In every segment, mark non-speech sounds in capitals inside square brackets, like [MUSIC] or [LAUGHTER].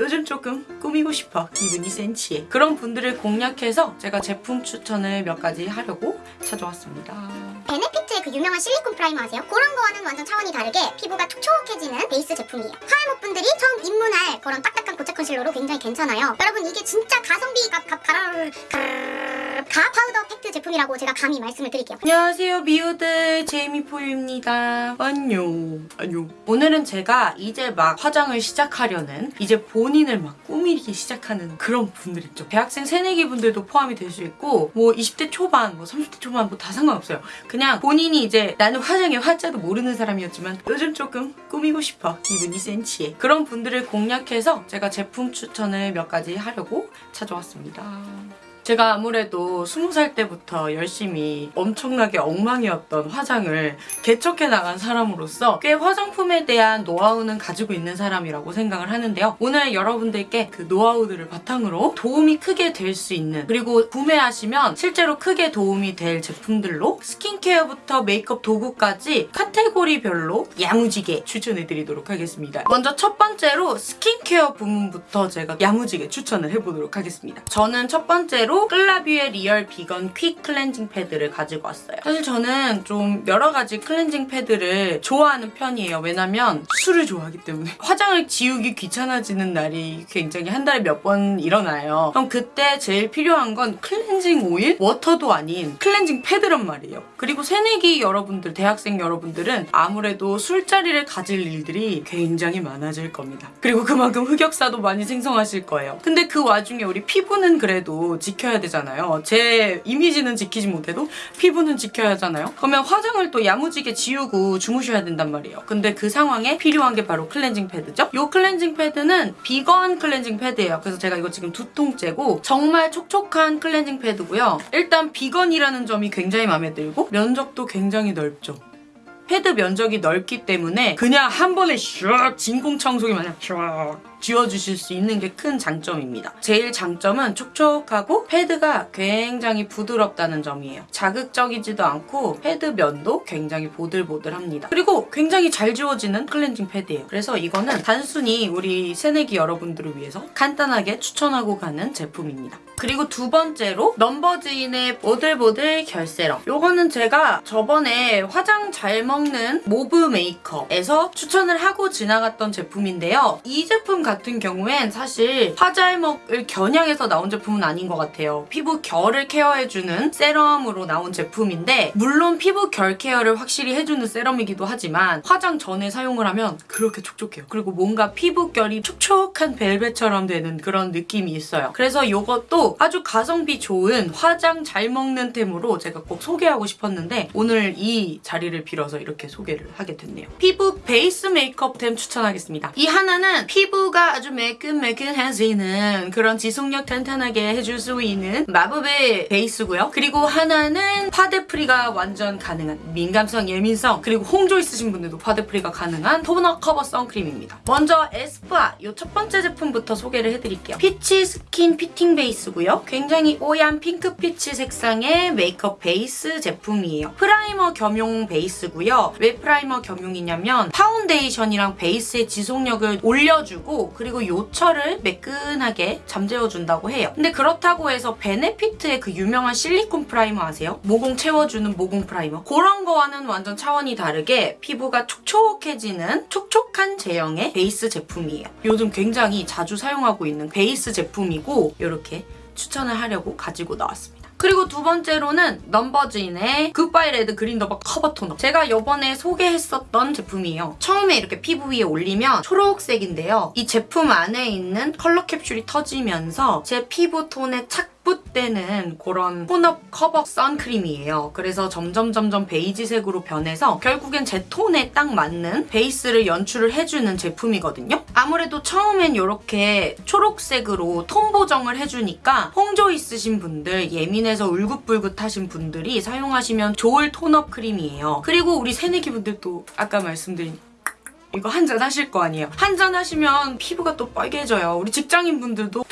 요즘 조금 꾸미고 싶어 기분이 센치해 그런 분들을 공략해서 제가 제품 추천을 몇 가지 하려고 찾아왔습니다 베네피트의 그 유명한 실리콘 primer 아세요? 그런 거와는 완전 차원이 다르게 피부가 촉촉해지는 베이스 제품이에요. 화알못 분들이 처음 입문할 그런 딱딱한 고체 컨실러로 굉장히 괜찮아요. 여러분 이게 진짜 가성비 가, 가, 가라, 가, 가 파우더 팩트 제품이라고 제가 감히 말씀을 드릴게요. 안녕하세요 미우들. 제이미포유입니다. 안녕. 안녕. 오늘은 제가 이제 막 화장을 시작하려는 이제 본인을 막 꾸미기 시작하는 그런 분들 있죠. 대학생 새내기 분들도 포함이 될 수 있고 뭐 20대 초반 뭐 30대 초반 뭐 다 상관없어요. 그냥 본인이 이제 나는 화장의 화자도 모르는 사람이었지만 요즘 조금 꾸미고 싶어. 기분이 센치해. 그런 분들을 공략해서 제가 제품 추천을 몇 가지 하려고 찾아왔습니다 제가 아무래도 20살 때부터 열심히 엄청나게 엉망이었던 화장을 개척해 나간 사람으로서 꽤 화장품에 대한 노하우는 가지고 있는 사람이라고 생각을 하는데요. 오늘 여러분들께 그 노하우들을 바탕으로 도움이 크게 될 수 있는 그리고 구매하시면 실제로 크게 도움이 될 제품들로 스킨케어부터 메이크업 도구까지 카테고리별로 야무지게 추천해드리도록 하겠습니다. 먼저 첫 번째로 스킨케어 부문부터 제가 야무지게 추천을 해보도록 하겠습니다. 저는 첫 번째로 클라비의 리얼 비건 퀵 클렌징 패드를 가지고 왔어요. 사실 저는 좀 여러 가지 클렌징 패드를 좋아하는 편이에요. 왜냐면 술을 좋아하기 때문에 화장을 지우기 귀찮아지는 날이 굉장히 한 달에 몇 번 일어나요. 그럼 그때 제일 필요한 건 클렌징 오일? 워터도 아닌 클렌징 패드란 말이에요. 그리고 새내기 여러분들, 대학생 여러분들은 아무래도 술자리를 가질 일들이 굉장히 많아질 겁니다. 그리고 그만큼 흑역사도 많이 생성하실 거예요. 근데 그 와중에 우리 피부는 그래도 지켜야 되잖아요. 제 이미지는 지키지 못해도 피부는 지켜야 하잖아요. 그러면 화장을 또 야무지게 지우고 주무셔야 된단 말이에요. 근데 그 상황에 필요한 게 바로 클렌징 패드죠. 이 클렌징 패드는 비건 클렌징 패드예요. 그래서 제가 이거 지금 두 통째고 정말 촉촉한 클렌징 패드고요. 일단 비건이라는 점이 굉장히 마음에 들고 면적도 굉장히 넓죠. 패드 면적이 넓기 때문에 그냥 한 번에 슉 진공 청소기 마냥 슉 지워주실 수 있는 게 큰 장점입니다. 제일 장점은 촉촉하고 패드가 굉장히 부드럽다는 점이에요. 자극적이지도 않고 패드 면도 굉장히 보들보들합니다. 그리고 굉장히 잘 지워지는 클렌징 패드예요. 그래서 이거는 단순히 우리 새내기 여러분들을 위해서 간단하게 추천하고 가는 제품입니다. 그리고 두 번째로 넘버즈인의 보들보들 결세럼 요거는 제가 저번에 화장 잘 먹는 모브 메이크업에서 추천을 하고 지나갔던 제품인데요. 이 제품 같은 경우엔 사실 화잘먹을 겨냥해서 나온 제품은 아닌 것 같아요. 피부 결을 케어해주는 세럼으로 나온 제품인데 물론 피부 결 케어를 확실히 해주는 세럼이기도 하지만 화장 전에 사용을 하면 그렇게 촉촉해요. 그리고 뭔가 피부 결이 촉촉한 벨벳처럼 되는 그런 느낌이 있어요. 그래서 이것도 아주 가성비 좋은 화장 잘 먹는 템으로 제가 꼭 소개하고 싶었는데 오늘 이 자리를 빌어서 이렇게 소개를 하게 됐네요. 피부 베이스 메이크업템 추천하겠습니다. 이 하나는 피부가 아주 매끈매끈해지는 그런 지속력 탄탄하게 해줄 수 있는 마법의 베이스고요. 그리고 하나는 파데프리가 완전 가능한 민감성, 예민성 그리고 홍조 있으신 분들도 파데프리가 가능한 톤업 커버 선크림입니다. 먼저 에스쁘아 이 첫 번째 제품부터 소개를 해드릴게요. 피치 스킨 피팅 베이스고요. 굉장히 뽀얀 핑크 피치 색상의 메이크업 베이스 제품이에요. 프라이머 겸용 베이스고요. 왜 프라이머 겸용이냐면 파운데이션이랑 베이스의 지속력을 올려주고 그리고 요철을 매끈하게 잠재워준다고 해요. 근데 그렇다고 해서 베네피트의 그 유명한 실리콘 프라이머 아세요? 모공 채워주는 모공 프라이머. 그런 거와는 완전 차원이 다르게 피부가 촉촉해지는 촉촉한 제형의 베이스 제품이에요. 요즘 굉장히 자주 사용하고 있는 베이스 제품이고 이렇게 추천을 하려고 가지고 나왔습니다. 그리고 두 번째로는 넘버즈인의 굿바이 레드 그린 더버 커버 토너. 제가 이번에 소개했었던 제품이에요. 처음에 이렇게 피부 위에 올리면 초록색인데요. 이 제품 안에 있는 컬러 캡슐이 터지면서 제 피부 톤에 착 붙는 그런 톤업 커버 선크림이에요. 그래서 점점 점점 베이지색으로 변해서 결국엔 제 톤에 딱 맞는 베이스를 연출을 해주는 제품이거든요. 아무래도 처음엔 이렇게 초록색으로 톤 보정을 해주니까 홍조 있으신 분들, 예민해서 울긋불긋하신 분들이 사용하시면 좋을 톤업 크림이에요. 그리고 우리 새내기 분들도 아까 말씀드린 이거 한 잔 하실 거 아니에요. 한 잔 하시면 피부가 또 빨개져요. 우리 직장인 분들도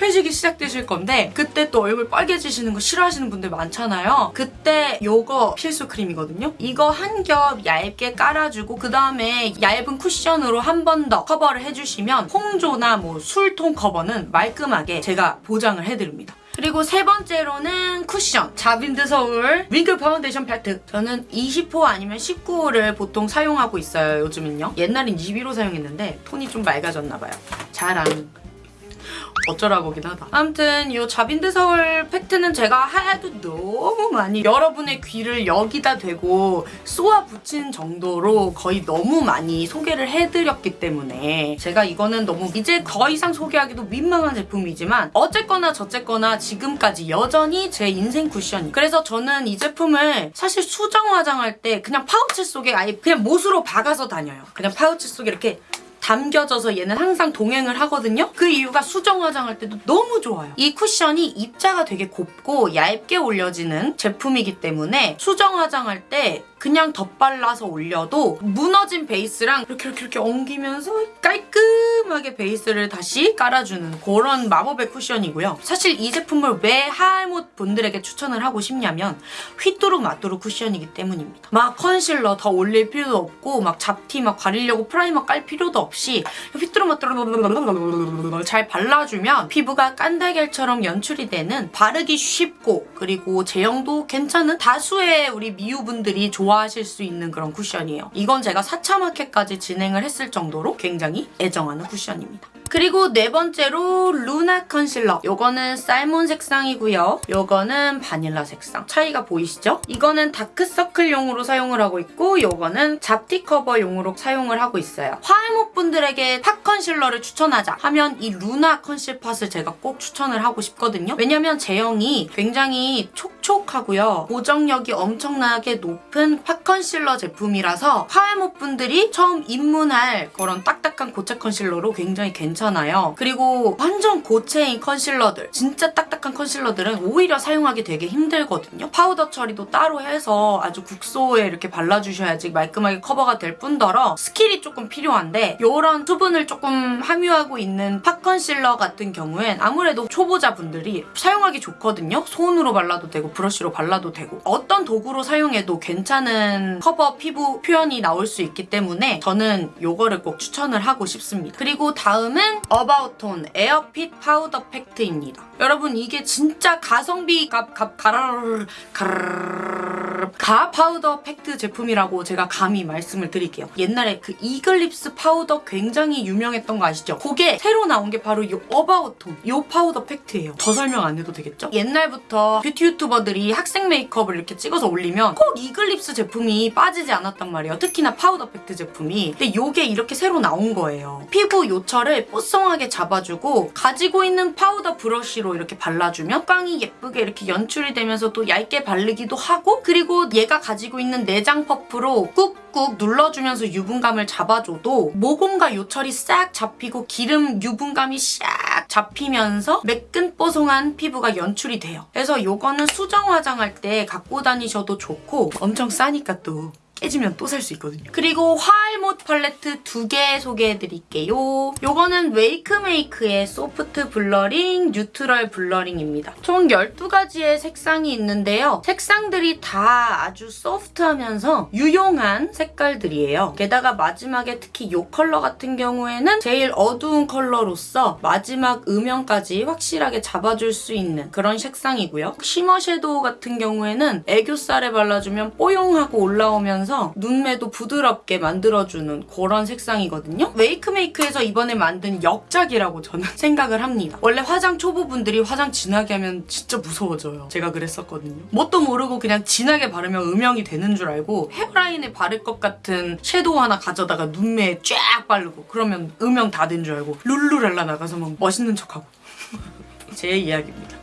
회식이 시작되실 건데 그때 또 얼굴 빨개지시는 거 싫어하시는 분들 많잖아요. 그때 요거 필수 크림이거든요. 이거 한 겹 얇게 깔아주고 그 다음에 얇은 쿠션으로 한 번 더 커버를 해주시면 홍조나 뭐 술톤 커버는 말끔하게 제가 보장을 해드립니다. 그리고 세 번째로는 쿠션 자빈드 서울 윙크 파운데이션 팩트 저는 20호 아니면 19호를 보통 사용하고 있어요 요즘은요 옛날엔 21호 사용했는데 톤이 좀 맑아졌나봐요 자랑 어쩌라고긴 하다. 아무튼 이 자빈드 서울 팩트는 제가 하도 너무 많이 여러분의 귀를 여기다 대고 쏘아 붙인 정도로 거의 너무 많이 소개를 해드렸기 때문에 제가 이거는 너무 이제 더 이상 소개하기도 민망한 제품이지만 어쨌거나 저쨌거나 지금까지 여전히 제 인생 쿠션이 그래서 저는 이 제품을 사실 수정 화장할 때 그냥 파우치 속에 아예 그냥 못으로 박아서 다녀요. 그냥 파우치 속에 이렇게 담겨져서 얘는 항상 동행을 하거든요. 그 이유가 수정 화장할 때도 너무 좋아요. 이 쿠션이 입자가 되게 곱고 얇게 올려지는 제품이기 때문에 수정 화장할 때 그냥 덧발라서 올려도 무너진 베이스랑 이렇게 이렇게 이렇게 엉기면서 깔끔하게 베이스를 다시 깔아주는 그런 마법의 쿠션이고요. 사실 이 제품을 왜 화알못 분들에게 추천을 하고 싶냐면 휘뚜루 마뚜루 쿠션이기 때문입니다. 막 컨실러 더 올릴 필요도 없고 막 잡티 막 가리려고 프라이머 깔 필요도 없이 휘뚜루 마뚜루 잘 발라주면 피부가 깐달걀처럼 연출이 되는 바르기 쉽고 그리고 제형도 괜찮은 다수의 우리 미우분들이 좋아 하실 수 있는 그런 쿠션이에요. 이건 제가 4차 마켓까지 진행을 했을 정도로 굉장히 애정하는 쿠션입니다. 그리고 네 번째로 루나 컨실러. 요거는 살몬 색상이고요. 요거는 바닐라 색상. 차이가 보이시죠? 이거는 다크서클용으로 사용을 하고 있고 요거는 잡티 커버용으로 사용을 하고 있어요. 화알못 분들에게 팟 컨실러를 추천하자 하면 이 루나 컨실팟을 제가 꼭 추천을 하고 싶거든요. 왜냐면 제형이 굉장히 촉촉하고요. 보정력이 엄청나게 높은 팟 컨실러 제품이라서 화알못 분들이 처음 입문할 그런 딱딱한 고체 컨실러로 굉장히 괜찮아요. 그리고 완전 고체인 컨실러들, 진짜 딱딱한 컨실러들은 오히려 사용하기 되게 힘들거든요. 파우더 처리도 따로 해서 아주 국소에 이렇게 발라주셔야지 말끔하게 커버가 될 뿐더러 스킬이 조금 필요한데 이런 수분을 조금 함유하고 있는 pot 컨실러 같은 경우엔 아무래도 초보자분들이 사용하기 좋거든요. 손으로 발라도 되고 브러쉬로 발라도 되고 어떤 도구로 사용해도 괜찮은 커버 피부 표현이 나올 수 있기 때문에 저는 이거를 꼭 추천을 하고 싶습니다. 그리고 다음은 어바웃톤 에어핏 파우더 팩트입니다. 여러분 이게 진짜 가성비 갑갑 가라르르 가라르르 가 파우더 팩트 제품이라고 제가 감히 말씀을 드릴게요. 옛날에 그 이글립스 파우더 굉장히 유명했던 거 아시죠? 그게 새로 나온 게 바로 이 어바웃톤 이 파우더 팩트예요. 더 설명 안 해도 되겠죠? 옛날부터 뷰티 유튜버들이 학생 메이크업을 이렇게 찍어서 올리면 꼭 이글립스 제품이 빠지지 않았단 말이에요. 특히나 파우더 팩트 제품이. 근데 요게 이렇게 새로 나온 거예요. 피부 요철을 뽀송하게 잡아주고 가지고 있는 파우더 브러쉬로 이렇게 발라주면 광이 예쁘게 이렇게 연출이 되면서 또 얇게 바르기도 하고 그리고 얘가 가지고 있는 내장 퍼프로 꾹꾹 눌러주면서 유분감을 잡아줘도 모공과 요철이 싹 잡히고 기름 유분감이 싹 잡히면서 매끈 뽀송한 피부가 연출이 돼요. 그래서 요거는 수정 화장할 때 갖고 다니셔도 좋고 엄청 싸니까 또 깨지면 또 살 수 있거든요. 그리고 화알못 팔레트 두 개 소개해드릴게요. 요거는 웨이크메이크의 소프트 블러링, 뉴트럴 블러링입니다. 총 12가지의 색상이 있는데요. 색상들이 다 아주 소프트하면서 유용한 색깔들이에요. 게다가 마지막에 특히 이 컬러 같은 경우에는 제일 어두운 컬러로서 마지막 음영까지 확실하게 잡아줄 수 있는 그런 색상이고요. shimmer 섀도우 같은 경우에는 애교살에 발라주면 뽀용하고 올라오면서 눈매도 부드럽게 만들어주는 그런 색상이거든요. 웨이크메이크에서 이번에 만든 역작이라고 저는 [LAUGHS] 생각을 합니다. 원래 화장 초보분들이 화장 진하게 하면 진짜 무서워져요. 제가 그랬었거든요. 뭣도 모르고 그냥 진하게 바르면 음영이 되는 줄 알고 헤어라인에 바를 것 같은 섀도우 하나 가져다가 눈매에 쫙 바르고 그러면 음영 다 된 줄 알고 룰루랄라 나가서 막 멋있는 척하고 [LAUGHS] 제 이야기입니다.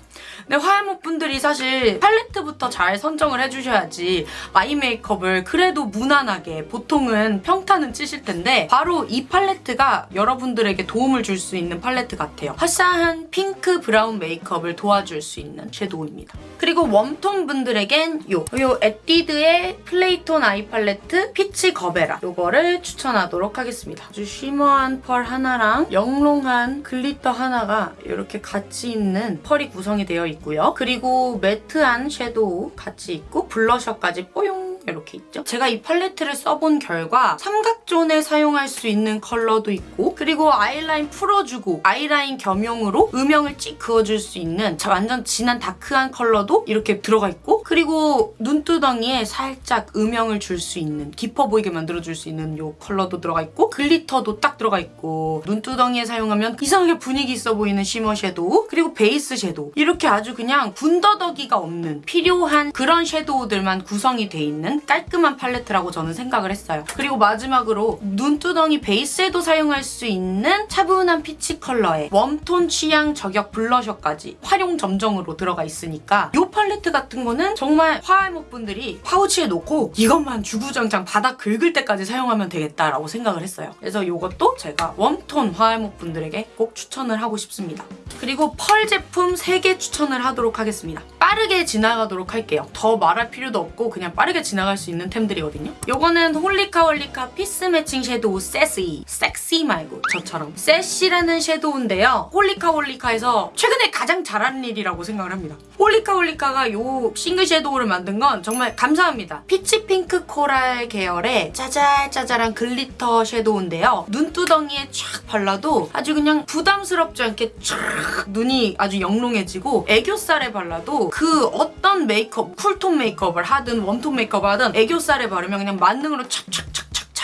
근데 화해목 분들이 사실 팔레트부터 잘 선정을 해주셔야지 아이 메이크업을 그래도 무난하게 보통은 평타는 치실 텐데 바로 이 팔레트가 여러분들에게 도움을 줄 수 있는 팔레트 같아요. 화사한 핑크 브라운 메이크업을 도와줄 수 있는 섀도우입니다. 그리고 웜톤 분들에겐 요, 요 에뛰드의 플레이톤 아이 팔레트 피치 거베라 요거를 추천하도록 하겠습니다. 아주 shimmer한 펄 하나랑 영롱한 글리터 하나가 이렇게 같이 있는 펄이 구성이 되어 있고요. 그리고 매트한 섀도우 같이 있고 블러셔까지 뽀용 이렇게 있죠. 제가 이 팔레트를 써본 결과 삼각존에 사용할 수 있는 컬러도 있고 그리고 아이라인 풀어주고 아이라인 겸용으로 음영을 찍 그어줄 수 있는 자- 완전 진한 다크한 컬러도 이렇게 들어가 있고 그리고 눈두덩이에 살짝 음영을 줄 수 있는 깊어 보이게 만들어줄 수 있는 이 컬러도 들어가 있고 글리터도 딱 들어가 있고 눈두덩이에 사용하면 이상하게 분위기 있어 보이는 shimmer 섀도우 그리고 베이스 섀도우 이렇게 아주 그냥 군더더기가 없는 필요한 그런 섀도우들만 구성이 돼 있는 깔끔한 팔레트라고 저는 생각을 했어요. 그리고 마지막으로 눈두덩이 베이스에도 사용할 수 있는 차분한 피치 컬러의 웜톤 취향 저격 블러셔까지 화룡점정으로 들어가 있으니까 이 팔레트 같은 거는 정말 화알못 분들이 파우치에 놓고 이것만 주구장창 바닥 긁을 때까지 사용하면 되겠다라고 생각을 했어요. 그래서 이것도 제가 웜톤 화알못 분들에게 꼭 추천을 하고 싶습니다. 그리고 펄 제품 3개 추천을 하도록 하겠습니다. 빠르게 지나가도록 할게요. 더 말할 필요도 없고 그냥 빠르게 지나갈 수 있는 템들이거든요. 요거는 홀리카 홀리카 피스 매칭 섀도우 세시. 섹시 말고 저처럼. 세시라는 섀도우인데요. 홀리카 홀리카에서 최근에 가장 잘하는 일이라고 생각을 합니다. 홀리카 홀리카가 요 싱글 섀도우를 만든 건 정말 감사합니다. 피치 핑크 코랄 계열의 짜잘짜잘한 글리터 섀도우인데요. 눈두덩이에 촥 발라도 아주 그냥 부담스럽지 않게 쫙 눈이 아주 영롱해지고 애교살에 발라도 그 어떤 메이크업, 쿨톤 메이크업을 하든 웜톤 메이크업을 하든 애교살에 바르면 그냥 만능으로 착착착착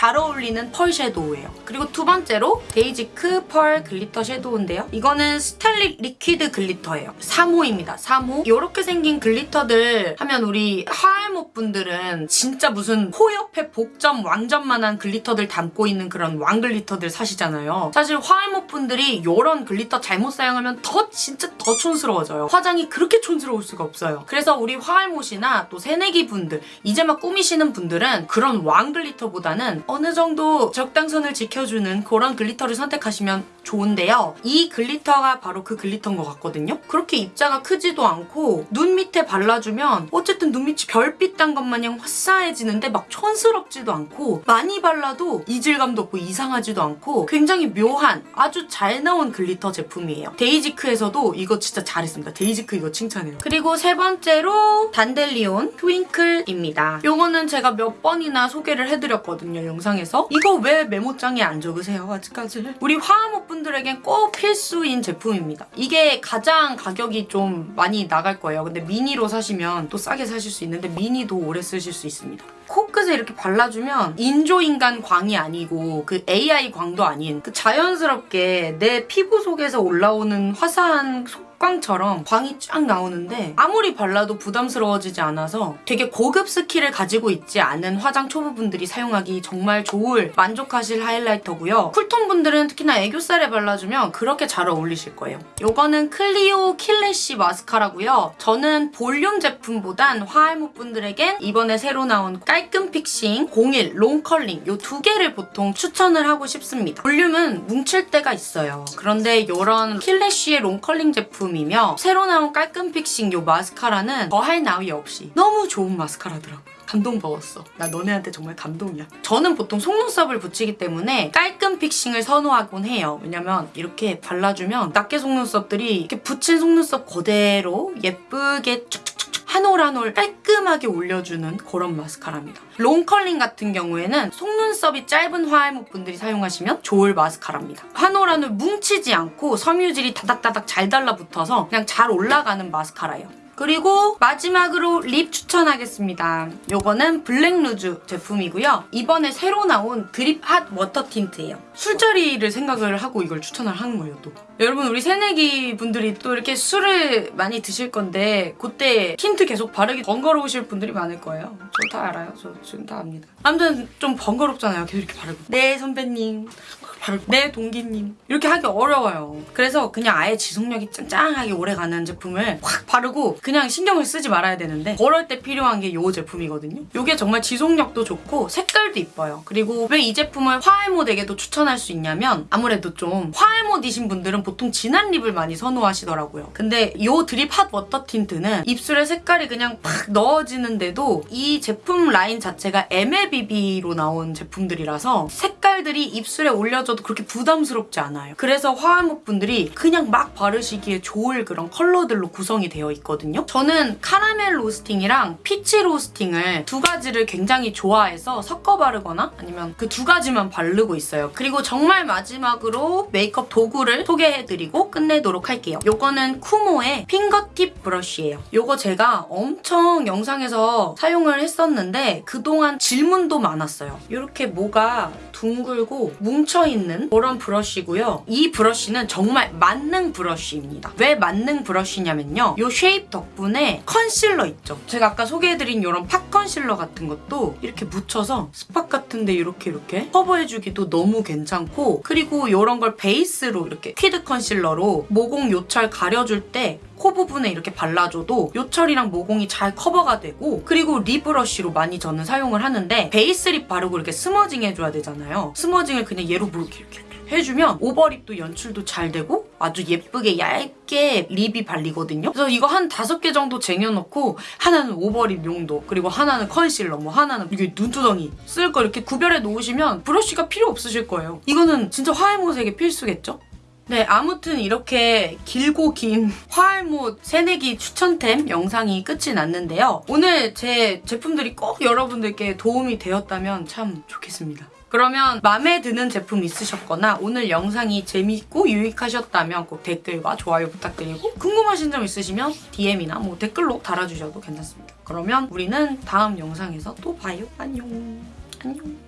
잘 어울리는 펄 섀도우예요. 그리고 두 번째로 데이지크 펄 글리터 섀도우인데요. 이거는 스타릿 리퀴드 글리터예요. 3호입니다. 3호. 이렇게 생긴 글리터들 하면 우리 화알못 분들은 진짜 무슨 코 옆에 복점 왕점만한 글리터들 담고 있는 그런 왕 글리터들 사시잖아요. 사실 화알목 분들이 이런 글리터 잘못 사용하면 더 진짜 더 촌스러워져요. 화장이 그렇게 촌스러울 수가 없어요. 그래서 우리 화알못이나 또 새내기 분들 이제 막 꾸미시는 분들은 그런 왕 글리터보다는 어느 정도 적당선을 지켜주는 그런 글리터를 선택하시면 좋은데요. 이 글리터가 바로 그 글리터인 것 같거든요. 그렇게 입자가 크지도 않고 눈 밑에 발라주면 어쨌든 눈 밑이 별빛 단것 마냥 화사해지는데 막 촌스럽지도 않고 많이 발라도 이질감도 없고 이상하지도 않고 굉장히 묘한 아주 잘 나온 글리터 제품이에요. 데이지크에서도 이거 진짜 잘했습니다. 데이지크 이거 칭찬해요. 그리고 세 번째로 단델리온 트윙클입니다. 요거는 제가 몇 번이나 소개를 해드렸거든요. 영상에서. 이거 왜 메모장에 안 적으세요? 아직까지. 우리 화 분들에겐 꼭 필수인 제품입니다. 이게 가장 가격이 좀 많이 나갈 거예요. 근데 미니로 사시면 또 싸게 사실 수 있는데 미니도 오래 쓰실 수 있습니다. 코끝에 이렇게 발라주면 인조인간 광이 아니고 그 AI 광도 아닌 그 자연스럽게 내 피부 속에서 올라오는 화사한 속 광처럼 광이 쫙 나오는데 아무리 발라도 부담스러워지지 않아서 되게 고급 스킬을 가지고 있지 않은 화장 초보분들이 사용하기 정말 좋을 만족하실 하이라이터고요. 쿨톤 분들은 특히나 애교살에 발라주면 그렇게 잘 어울리실 거예요. 요거는 클리오 킬래시 마스카라고요. 저는 볼륨 제품보단 화알못 분들에겐 이번에 새로 나온 깔끔 픽싱 01 롱컬링 요 두 개를 보통 추천을 하고 싶습니다. 볼륨은 뭉칠 때가 있어요. 그런데 이런 킬래쉬의 롱컬링 제품이며 새로 나온 깔끔 픽싱 요 마스카라는 더할 나위 없이 너무 좋은 마스카라더라고요. 감동받았어. 나 너네한테 정말 감동이야. 저는 보통 속눈썹을 붙이기 때문에 깔끔 픽싱을 선호하곤 해요. 왜냐면 이렇게 발라주면 낱개 속눈썹들이 이렇게 붙인 속눈썹 그대로 예쁘게 쭉쭉쭉쭉 한 올 한 올 깔끔하게 올려주는 그런 마스카라입니다. 롱컬링 같은 경우에는 속눈썹이 짧은 화알못 분들이 사용하시면 좋을 마스카라입니다. 한 올 한 올 뭉치지 않고 섬유질이 다닥다닥 잘 달라붙어서 그냥 잘 올라가는 마스카라예요. 그리고 마지막으로 립 추천하겠습니다. 요거는 블랙루즈 제품이고요. 이번에 새로 나온 드립 핫 워터 틴트예요. 술자리를 생각을 하고 이걸 추천을 하는 거예요, 또. 여러분 우리 새내기 분들이 또 이렇게 술을 많이 드실 건데 그때 틴트 계속 바르기 번거로우실 분들이 많을 거예요. 저 다 알아요. 저 지금 다 압니다. 아무튼 좀 번거롭잖아요. 계속 이렇게 바르고. 네, 선배님. 내 동기님 이렇게 하기 어려워요. 그래서 그냥 아예 지속력이 짱짱하게 오래가는 제품을 확 바르고 그냥 신경을 쓰지 말아야 되는데 그럴 때 필요한 게 이 제품이거든요. 이게 정말 지속력도 좋고 색깔도 이뻐요. 그리고 왜 이 제품을 화알못에게도 추천할 수 있냐면 아무래도 좀 화알못이신 분들은 보통 진한 립을 많이 선호하시더라고요. 근데 이 드립 핫 워터 틴트는 입술에 색깔이 그냥 팍 넣어지는데도 이 제품 라인 자체가 MLBB로 나온 제품들이라서 색깔들이 입술에 올려져도 그렇게 부담스럽지 않아요. 그래서 화알못 분들이 그냥 막 바르시기에 좋을 그런 컬러들로 구성이 되어 있거든요. 저는 카라멜 로스팅이랑 피치 로스팅을 두 가지를 굉장히 좋아해서 섞어 바르거나 아니면 그 두 가지만 바르고 있어요. 그리고 정말 마지막으로 메이크업 도구를 소개해드리고 끝내도록 할게요. 요거는 쿠모의 핑거팁 브러쉬예요. 요거 제가 엄청 영상에서 사용을 했었는데 그동안 질문도 많았어요. 이렇게 뭐가 둥글고 뭉쳐있는 그런 브러쉬고요. 이 브러쉬는 정말 만능 브러쉬입니다. 왜 만능 브러쉬냐면요. 요 shape 덕분에 컨실러 있죠. 제가 아까 소개해드린 이런 pot 컨실러 같은 것도 이렇게 묻혀서 spot 같은데 이렇게 이렇게 커버해주기도 너무 괜찮고 그리고 이런 걸 베이스로 이렇게 리퀴드 컨실러로 모공 요철 가려줄 때 코 부분에 이렇게 발라줘도 요철이랑 모공이 잘 커버가 되고 그리고 립 브러쉬로 많이 저는 사용을 하는데 베이스 립 바르고 이렇게 smudging 해줘야 되잖아요. smudging을 그냥 얘로 뭐 이렇게 이렇게 해주면 오버립도 연출도 잘 되고 아주 예쁘게 얇게 립이 발리거든요. 그래서 이거 한 다섯 개 정도 쟁여놓고 하나는 오버립 용도 그리고 하나는 컨실러 뭐 하나는 이게 눈두덩이 쓸 거 이렇게 구별해 놓으시면 브러쉬가 필요 없으실 거예요. 이거는 진짜 화해모색의 필수겠죠? 네, 아무튼 이렇게 길고 긴 [LAUGHS] 화알못 새내기 추천템 영상이 끝이 났는데요. 오늘 제 제품들이 꼭 여러분들께 도움이 되었다면 참 좋겠습니다. 그러면 마음에 드는 제품 있으셨거나 오늘 영상이 재밌고 유익하셨다면 꼭 댓글과 좋아요 부탁드리고 궁금하신 점 있으시면 DM이나 뭐 댓글로 달아주셔도 괜찮습니다. 그러면 우리는 다음 영상에서 또 봐요. 안녕. 안녕.